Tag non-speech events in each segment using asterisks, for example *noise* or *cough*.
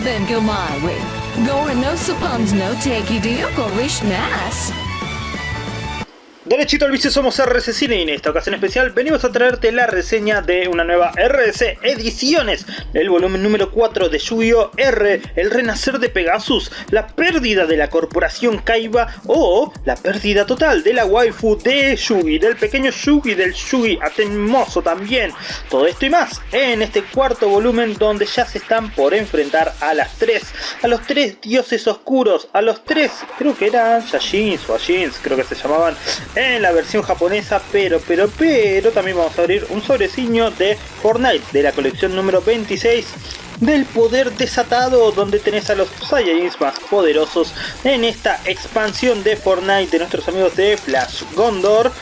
Then go my way. Go and no suppons no takey deal go rich nice. Derechito al vicio somos RC Cine y en esta ocasión especial venimos a traerte la reseña de una nueva RC Ediciones, el volumen número 4 de Yu-Gi-Oh! R, el renacer de Pegasus, la pérdida de la corporación Kaiba o la pérdida total de la waifu de Yugi, del pequeño Yugi, del Yugi atemoso también. Todo esto y más en este cuarto volumen donde ya se están por enfrentar a las tres, a los tres dioses oscuros, a los tres, creo que eran Yashins o Ashins, creo que se llamaban en la versión japonesa, pero, pero, pero también vamos a abrir un sobreciño de Fortnite de la colección número 26 del poder desatado donde tenés a los Saiyajins más poderosos en esta expansión de Fortnite de nuestros amigos de Flash Gondor.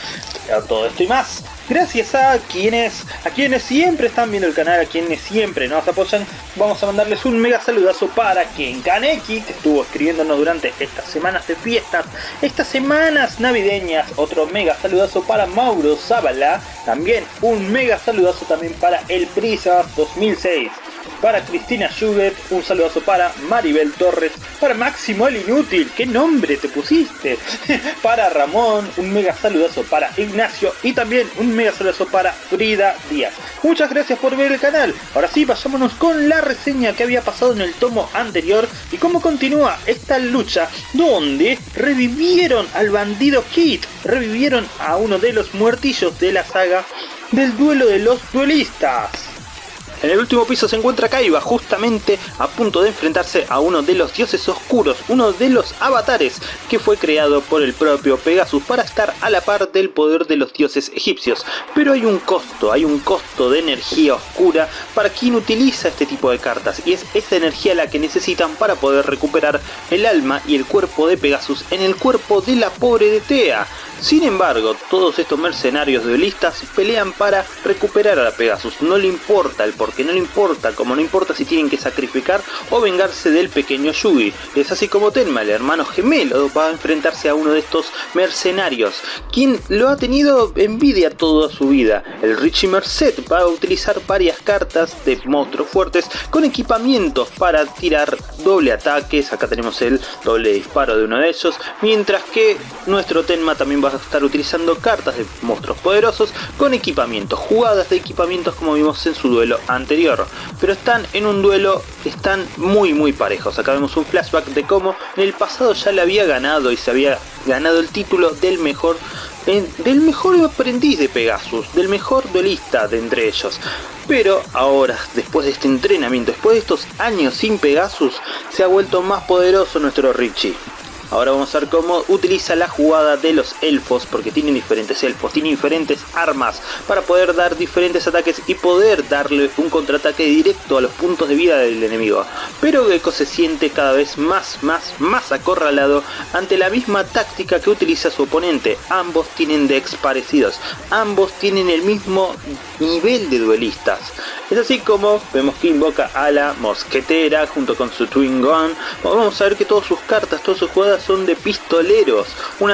Todo esto y más gracias a quienes a quienes siempre están viendo el canal, a quienes siempre nos apoyan, vamos a mandarles un mega saludazo para Ken Kaneki, que estuvo escribiéndonos durante estas semanas de fiestas, estas semanas navideñas, otro mega saludazo para Mauro Zavala, también un mega saludazo también para El Prisa 2006 para Cristina Schubert, un saludazo para Maribel Torres, para Máximo el Inútil, ¿qué nombre te pusiste? *laughs* para Ramón, un mega saludazo para Ignacio y también un mega saludazo para Frida Díaz. Muchas gracias por ver el canal. Ahora sí, vayámonos con la reseña que había pasado en el tomo anterior y cómo continúa esta lucha donde revivieron al bandido Kit, revivieron a uno de los muertillos de la saga del duelo de los duelistas. En el último piso se encuentra Kaiba, justamente a punto de enfrentarse a uno de los dioses oscuros, uno de los avatares que fue creado por el propio Pegasus para estar a la par del poder de los dioses egipcios. Pero hay un costo, hay un costo de energía oscura para quien utiliza este tipo de cartas y es esa energía la que necesitan para poder recuperar el alma y el cuerpo de Pegasus en el cuerpo de la pobre de Tea. Sin embargo, todos estos mercenarios duelistas pelean para recuperar a Pegasus, no le importa el porque no le importa, como no importa si tienen que sacrificar o vengarse del pequeño Yugi. Es así como Tenma, el hermano gemelo, va a enfrentarse a uno de estos mercenarios, quien lo ha tenido envidia toda su vida. El Richie Merced va a utilizar varias cartas de monstruos fuertes con equipamientos para tirar doble ataques, acá tenemos el doble disparo de uno de ellos, mientras que nuestro Tenma también va a estar utilizando cartas de monstruos poderosos con equipamientos, jugadas de equipamientos como vimos en su duelo anterior. Pero están en un duelo, están muy muy parejos. Acá vemos un flashback de cómo en el pasado ya le había ganado y se había ganado el título del mejor del mejor aprendiz de Pegasus, del mejor duelista de entre ellos. Pero ahora, después de este entrenamiento, después de estos años sin Pegasus, se ha vuelto más poderoso nuestro Richie. Ahora vamos a ver cómo utiliza la jugada de los elfos, porque tienen diferentes elfos, tienen diferentes armas para poder dar diferentes ataques y poder darle un contraataque directo a los puntos de vida del enemigo. Pero Gecko se siente cada vez más, más, más acorralado ante la misma táctica que utiliza su oponente. Ambos tienen decks parecidos, ambos tienen el mismo nivel de duelistas. Es así como vemos que invoca a la mosquetera junto con su Twin Gun. Vamos a ver que todas sus cartas, todas sus jugadas son de pistoleros. un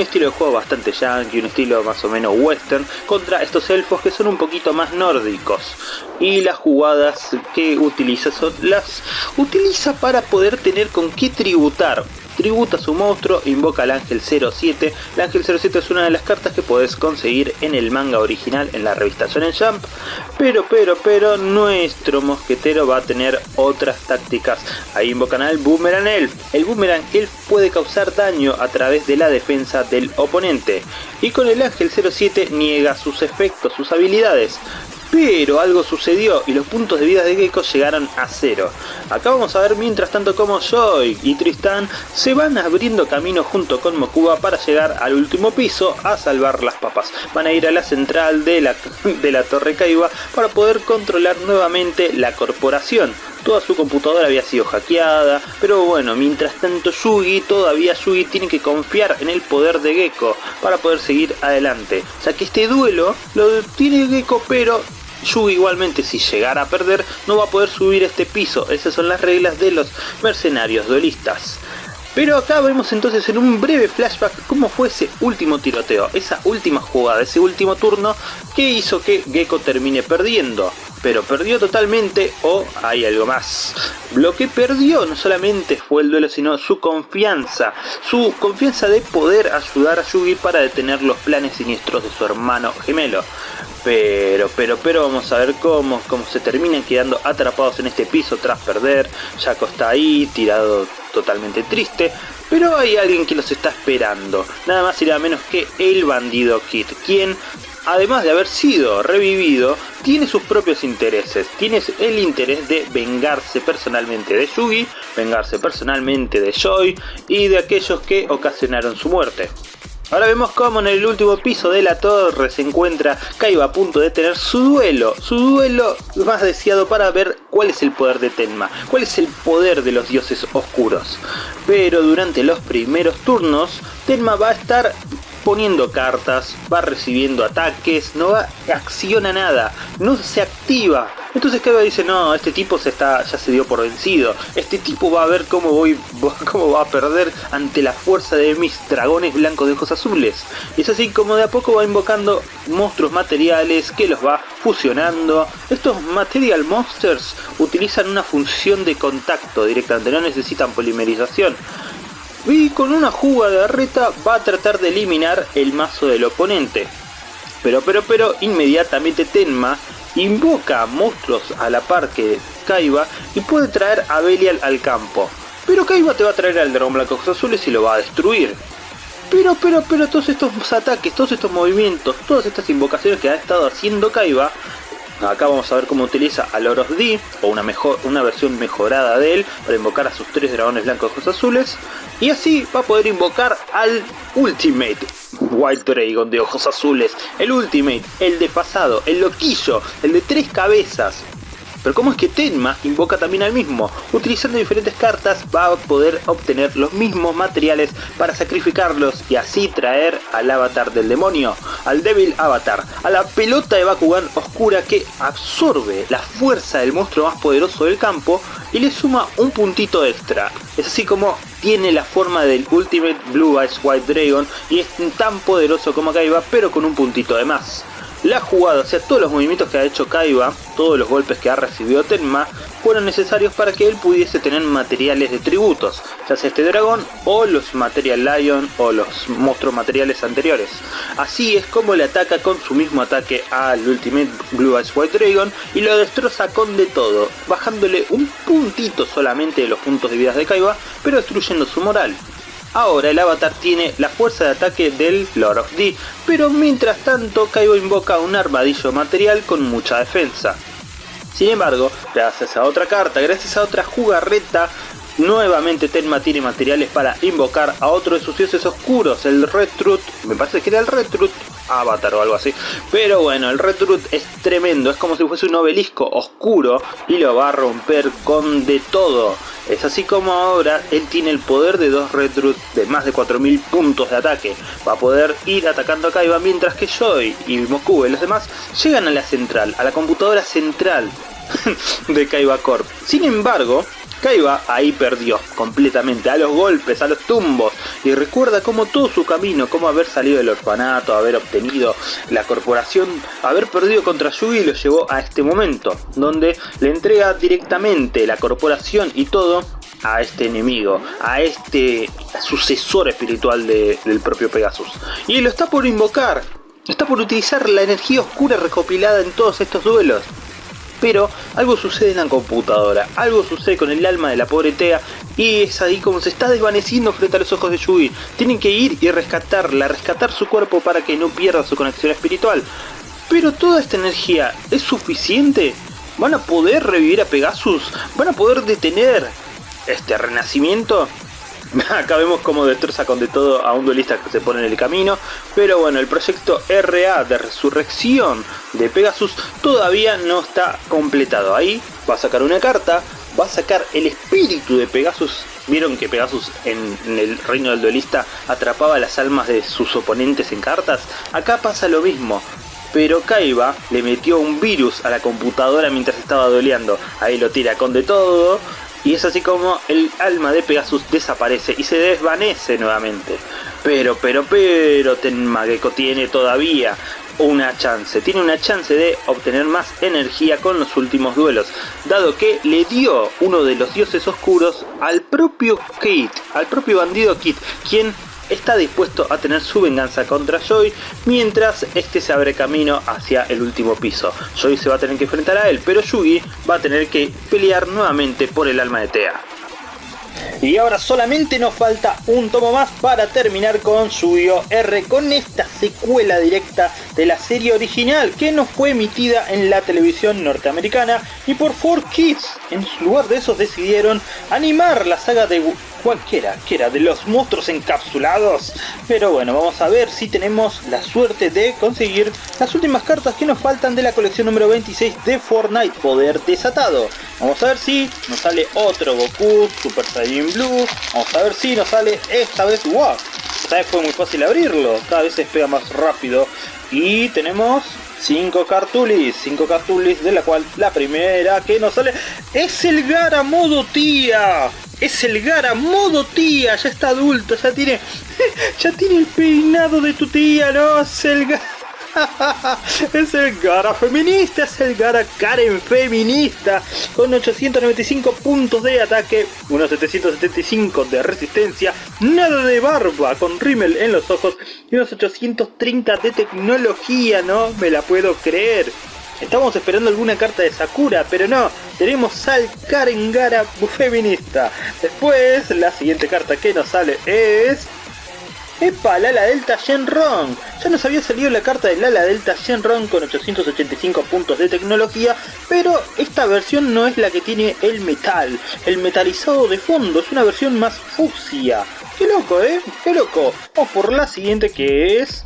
estilo de juego bastante yankee, un estilo más o menos western, contra estos elfos que son un poquito más nórdicos. Y las jugadas que utiliza son las utiliza para poder tener con qué tributar tributa a su monstruo, invoca al ángel 07. El ángel 07 es una de las cartas que puedes conseguir en el manga original en la revista Shonen Jump. Pero, pero, pero, nuestro mosquetero va a tener otras tácticas. Ahí invocan al Boomerang Elf. El Boomerang Elf puede causar daño a través de la defensa del oponente. Y con el ángel 07 niega sus efectos, sus habilidades. Pero algo sucedió y los puntos de vida de Gecko llegaron a cero. Acá vamos a ver mientras tanto como Joy y Tristan se van abriendo camino junto con Mokuba para llegar al último piso a salvar las papas. Van a ir a la central de la, *laughs* de la Torre Kaiba para poder controlar nuevamente la corporación. Toda su computadora había sido hackeada, pero bueno, mientras tanto Yugi, todavía Yugi tiene que confiar en el poder de Gecko para poder seguir adelante. O sea que este duelo lo tiene Gecko, pero Yugi igualmente si llegara a perder no va a poder subir este piso, esas son las reglas de los mercenarios duelistas. Pero acá vemos entonces en un breve flashback cómo fue ese último tiroteo, esa última jugada, ese último turno que hizo que Gecko termine perdiendo. pero perdió totalmente o hay algo más. Lo que perdió no solamente fue el duelo, sino su confianza. Su confianza de poder ayudar a Yugi para detener los planes siniestros de su hermano gemelo. Pero, pero, pero vamos a ver cómo, cómo se terminan quedando atrapados en este piso tras perder. Jaco está ahí, tirado totalmente triste. Pero hay alguien que los está esperando. Nada más y nada menos que el bandido Kid. Quien además de haber sido revivido, tiene sus propios intereses. Tiene el interés de vengarse personalmente de Yugi, vengarse personalmente de Joy y de aquellos que ocasionaron su muerte. Ahora vemos cómo en el último piso de la torre se encuentra Kaiba a punto de tener su duelo, su duelo más deseado para ver cuál es el poder de Tenma, cuál es el poder de los dioses oscuros. Pero durante los primeros turnos, Tenma va a estar poniendo cartas, va recibiendo ataques, no va, acciona nada, no se activa. Entonces Kaiba dice, no, este tipo se está, ya se dio por vencido, este tipo va a ver cómo, voy, *laughs* cómo va a perder ante la fuerza de mis dragones blancos de ojos azules. Y es así como de a poco va invocando monstruos materiales que los va fusionando. Estos Material Monsters utilizan una función de contacto directamente, no necesitan polimerización y con una jugada reta va a tratar de eliminar el mazo del oponente. Pero, pero, pero, inmediatamente Tenma invoca monstruos a la par que Kaiba y puede traer a Belial al campo. Pero Kaiba te va a traer al dragón blanco azules y lo va a destruir. Pero, pero, pero todos estos ataques, todos estos movimientos, todas estas invocaciones que ha estado haciendo Kaiba Acá vamos a ver cómo utiliza a Loros D, o una, mejor, una versión mejorada de él, para invocar a sus tres dragones blancos ojos azules. Y así va a poder invocar al Ultimate White Dragon de ojos azules. El Ultimate, el de pasado, el loquillo, el de tres cabezas. Pero ¿cómo es que Tenma invoca también al mismo? Utilizando diferentes cartas va a poder obtener los mismos materiales para sacrificarlos y así traer al avatar del demonio, al Devil Avatar, a la pelota de Bakugan oscura que absorbe la fuerza del monstruo más poderoso del campo y le suma un puntito extra. Es así como tiene la forma del Ultimate Blue Eyes White Dragon y es tan poderoso como Kaiba pero con un puntito de más. La jugada, o sea, todos los movimientos que ha hecho Kaiba, todos los golpes que ha recibido Tenma, fueron necesarios para que él pudiese tener materiales de tributos, ya sea este dragón o los Material Lion o los monstruos materiales anteriores. Así es como le ataca con su mismo ataque al Ultimate Blue Eyes White Dragon y lo destroza con de todo, bajándole un puntito solamente de los puntos de vida de Kaiba, pero destruyendo su moral. Ahora el avatar tiene la fuerza de ataque del Lord of D, pero mientras tanto Kaiba invoca un armadillo material con mucha defensa. Sin embargo, gracias a otra carta, gracias a otra jugarreta, nuevamente Tenma tiene materiales para invocar a otro de sus dioses oscuros, el Red Truth, me parece que era el Red Truth Avatar o algo así. Pero bueno, el Red Truth es tremendo, es como si fuese un obelisco oscuro y lo va a romper con de todo. Es así como ahora él tiene el poder de dos Red Root de más de 4000 puntos de ataque. Va a poder ir atacando a Kaiba mientras que Joy y Moku y los demás llegan a la central, a la computadora central *laughs* de Kaiba Corp. Sin embargo, Kaiba ahí perdió completamente, a los golpes, a los tumbos, y recuerda cómo todo su camino, cómo haber salido del orfanato, haber obtenido la corporación, haber perdido contra Yugi lo llevó a este momento, donde le entrega directamente la corporación y todo a este enemigo, a este sucesor espiritual del propio Pegasus. Y lo está por invocar, está por utilizar la energía oscura recopilada en todos estos duelos. Pero algo sucede en la computadora, algo sucede con el alma de la pobre Tea y es ahí como se está desvaneciendo frente a los ojos de Yugi. Tienen que ir y rescatarla, rescatar su cuerpo para que no pierda su conexión espiritual. Pero toda esta energía es suficiente. ¿Van a poder revivir a Pegasus? ¿Van a poder detener este renacimiento? *laughs* Acá vemos cómo destroza con de todo a un duelista que se pone en el camino. Pero bueno, el proyecto RA de resurrección de Pegasus todavía no está completado. Ahí va a sacar una carta, va a sacar el espíritu de Pegasus. Vieron que Pegasus en, el reino del duelista atrapaba las almas de sus oponentes en cartas. Acá pasa lo mismo. Pero Kaiba le metió un virus a la computadora mientras estaba dueleando. Ahí lo tira con de todo y es así como el alma de Pegasus desaparece y se desvanece nuevamente. Pero, pero, pero, Tenma Gecko tiene todavía una chance, tiene una chance de obtener más energía con los últimos duelos, dado que le dio uno de los dioses oscuros al propio Kit, al propio bandido Kit, quien está dispuesto a tener su venganza contra Joy mientras este se abre camino hacia el último piso. Joy se va a tener que enfrentar a él, pero Yugi va a tener que pelear nuevamente por el alma de Tea. Y ahora solamente nos falta un tomo más para terminar con Yu-Gi-Oh! R con esta secuela directa de la serie original que no fue emitida en la televisión norteamericana y por 4Kids. En lugar de eso decidieron animar la saga de cualquiera que era de los monstruos encapsulados. Pero bueno, vamos a ver si tenemos la suerte de conseguir las últimas cartas que nos faltan de la colección número 26 de Fortnite Poder Desatado. Vamos a ver si nos sale otro Goku Super Saiyan Blue. Vamos a ver si nos sale esta vez wow. Esta vez fue muy fácil abrirlo, cada vez se pega más rápido. Y tenemos 5 cartulis, 5 cartulis de la cual la primera que nos sale es el Gara modo tía. Es el Gara modo tía, ya está adulto, ya tiene *laughs* ya tiene el peinado de tu tía, ¿no? Es el Gara *laughs* es el Gara feminista, es el Gara Karen feminista, con 895 puntos de ataque, unos 775 de resistencia, nada de barba, con rímel en los ojos y unos 830 de tecnología, no me la puedo creer. Estamos esperando alguna carta de Sakura, pero no, tenemos al Karen Gara feminista. Después, la siguiente carta que nos sale es... ¡Epa! Lala Delta Shenron. Ya nos había salido la carta de Lala Delta Shenron con 885 puntos de tecnología, pero esta versión no es la que tiene el metal, el metalizado de fondo, es una versión más fucsia. ¡Qué loco, eh! ¡Qué loco! Vamos por la siguiente que es...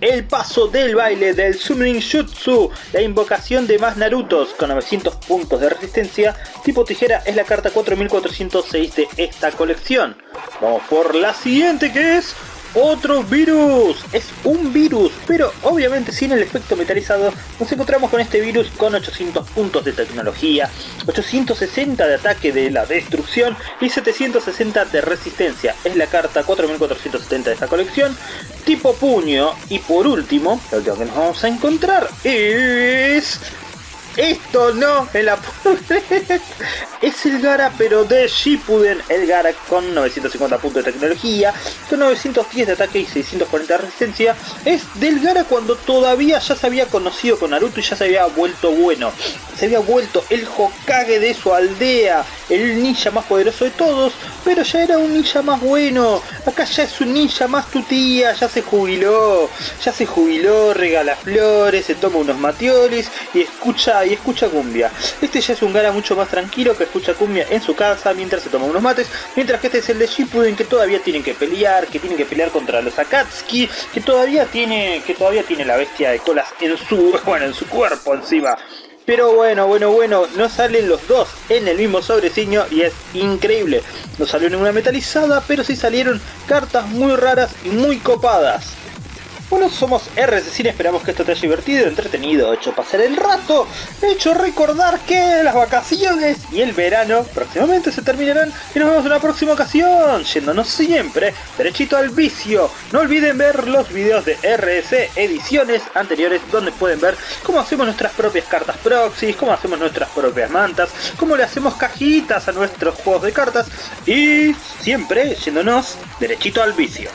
El paso del baile del Summoning Jutsu, la invocación de más Narutos con 900 puntos de resistencia, tipo tijera es la carta 4406 de esta colección. Vamos por la siguiente que es otro virus. Es un virus, pero obviamente sin el efecto metalizado nos encontramos con este virus con 800 puntos de tecnología, 860 de ataque de la destrucción y 760 de resistencia. Es la carta 4470 de esta colección, tipo puño. Y por último, lo que nos vamos a encontrar es esto no la Es el Gara pero de Shippuden. El Gara con 950 puntos de tecnología, con 910 de ataque y 640 de resistencia. Es del Gara cuando todavía ya se había conocido con Naruto y ya se había vuelto bueno. Se había vuelto el Hokage de su aldea. El ninja más poderoso de todos. Pero ya era un ninja más bueno. Acá ya es un ninja más tutía. Ya se jubiló. Ya se jubiló. Regala flores. Se toma unos matiolis. Y escucha y escucha cumbia. Este ya es un Gara mucho más tranquilo que escucha cumbia en su casa mientras se toma unos mates, mientras que este es el de Shippuden que todavía tienen que pelear, que tienen que pelear contra los Akatsuki, que todavía tiene que todavía tiene la bestia de colas en su *laughs* bueno, en su cuerpo encima. Pero bueno, bueno, bueno, no salen los dos en el mismo sobreciño y es increíble. No salió ninguna metalizada, pero sí salieron cartas muy raras y muy copadas. Bueno, somos Cine, esperamos que esto te haya divertido, entretenido, hecho pasar el rato, hecho recordar que las vacaciones y el verano próximamente se terminarán y nos vemos en una próxima ocasión, yéndonos siempre derechito al vicio. No olviden ver los videos de RC ediciones anteriores donde pueden ver cómo hacemos nuestras propias cartas proxies, cómo hacemos nuestras propias mantas, cómo le hacemos cajitas a nuestros juegos de cartas y siempre yéndonos derechito al vicio.